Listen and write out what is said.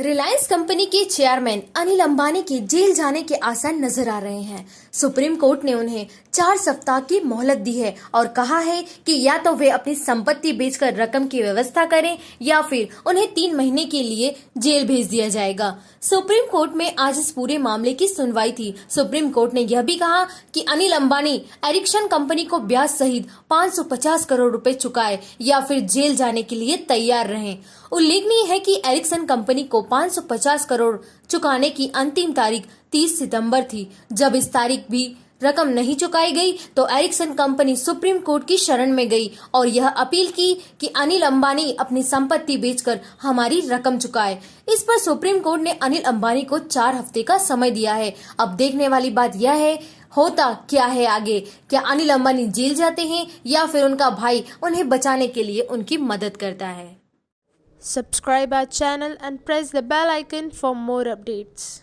Reliance company के chairman Anil Ambani के jail जाने के आसार नज़र आ रहे हैं। सुप्रीम कोर्ट ने उन्हें चार सप्ताह की मोहलत दी है और कहा है कि या तो वे अपनी संपत्ति बेचकर रकम की व्यवस्था करें या फिर उन्हें तीन महीने के लिए जेल भेज दिया जाएगा। सुप्रीम कोर्ट में आज इस पूरे मामले की सुनवाई थी। सुप्रीम कोर्ट ने यह भी कहा कि अनिल अंबानी एरिक्शन कंपनी को ब्याज सहित 550 करोड़ रुपए चुकाए या फिर जेल जाने के लिए तैयार रहें। उल्लेखनीय है कि एरिक्सन कंपनी को 550 करोड़ चुकाने की अंतिम तारीख 30 सितंबर थी। जब इस तारीख भी रकम नहीं चुकाई गई तो एरिक्सन कंपनी सुप्रीम कोर्ट की शरण में गई और यह अपील की कि अनिल अंबानी अपनी संपत्ति बेचकर हमारी रकम चुकाए। इस पर सुप्रीम कोर्ट ने अनिल अंबानी को चार हफ़्ते का समय दिया है। अब देखने वाली बात यह है, होता क्या है आगे? क्या अनिल अंबानी जेल जाते हैं या फिर उनका भाई उन्हें बचाने के लिए उनकी मदद करता है? Subscribe our channel and press the bell icon for more updates.